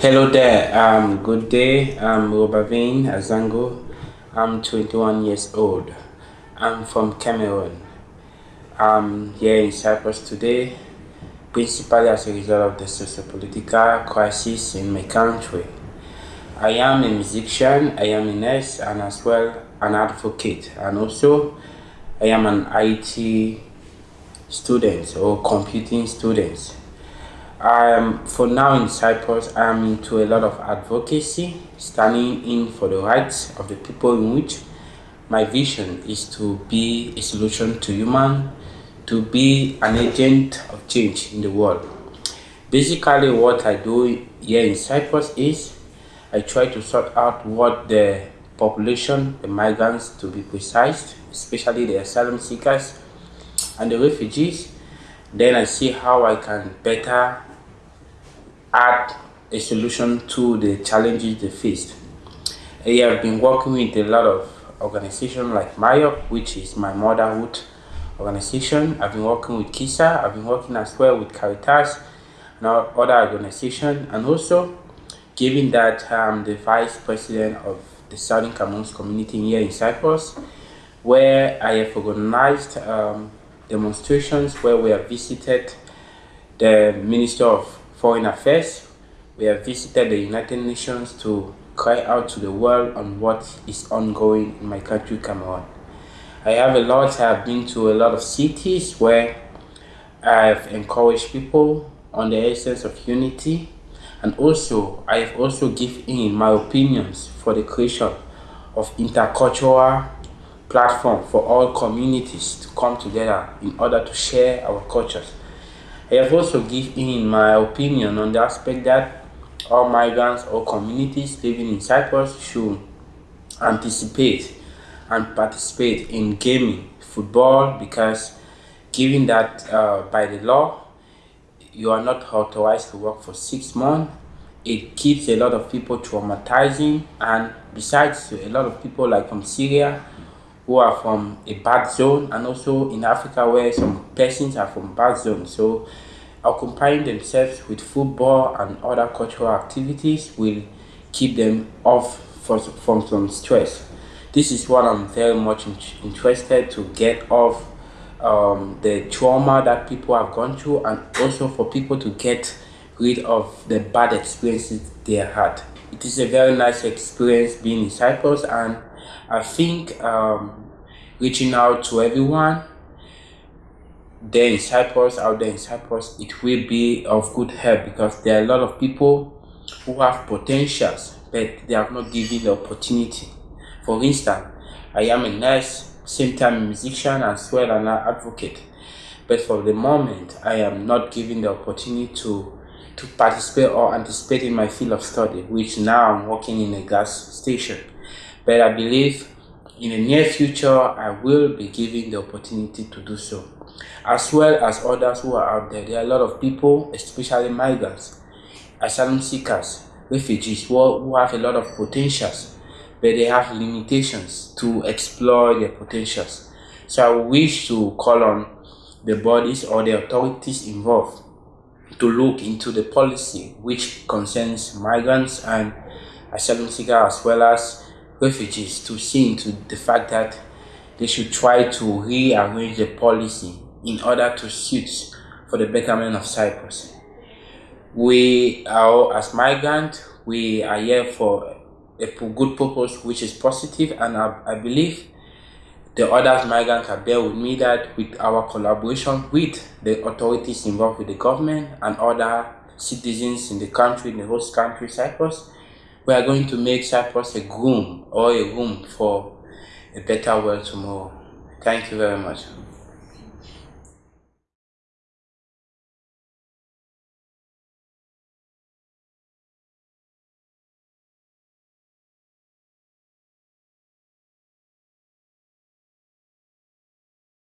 Hello there, um, good day. I'm Robavin Azango. I'm 21 years old. I'm from Cameroon. I'm here in Cyprus today, principally as a result of the socio-political crisis in my country. I am a musician, I am a nurse, and as well an advocate. And also, I am an IT student or computing student. Um, for now in Cyprus, I'm into a lot of advocacy, standing in for the rights of the people in which my vision is to be a solution to human, to be an agent of change in the world. Basically, what I do here in Cyprus is I try to sort out what the population, the migrants to be precise, especially the asylum seekers and the refugees. Then I see how I can better add a solution to the challenges they faced. I have been working with a lot of organizations like MIOP, which is my motherhood organization. I've been working with KISA, I've been working as well with Caritas and other organizations, and also given that I'm the vice president of the Southern Cameroons community here in Cyprus, where I have organized um, demonstrations where we have visited the Minister of Foreign Affairs. We have visited the United Nations to cry out to the world on what is ongoing in my country, Cameroon. I have a lot, I have been to a lot of cities where I've encouraged people on the essence of unity and also I have also given in my opinions for the creation of intercultural platform for all communities to come together in order to share our cultures. I have also given my opinion on the aspect that all migrants or communities living in Cyprus should anticipate and participate in gaming, football, because given that uh, by the law, you are not authorized to work for six months, it keeps a lot of people traumatizing and besides a lot of people like from Syria who are from a bad zone and also in Africa where some persons are from bad zones. So occupying themselves with football and other cultural activities will keep them off from some stress. This is what I'm very much interested to get off um, the trauma that people have gone through and also for people to get rid of the bad experiences they had. It is a very nice experience being in Cyprus and I think um, reaching out to everyone there in Cyprus, out there in Cyprus, it will be of good help because there are a lot of people who have potentials but they have not given the opportunity. For instance, I am a nurse, same time musician as well and an advocate. But for the moment, I am not given the opportunity to to participate or anticipate in my field of study, which now I'm working in a gas station. But I believe in the near future, I will be given the opportunity to do so. As well as others who are out there, there are a lot of people, especially migrants, asylum seekers, refugees who, who have a lot of potentials, but they have limitations to explore their potentials. So I wish to call on the bodies or the authorities involved to look into the policy which concerns migrants and asylum seekers as well as refugees to see into the fact that they should try to rearrange the policy in order to suit for the betterment of Cyprus. We are, as migrants, we are here for a good purpose which is positive and I, I believe the other migrants can bear with me that with our collaboration with the authorities involved with the government and other citizens in the country, in the host country, Cyprus, we are going to make Cyprus a room or a room for a better world tomorrow. Thank you very much.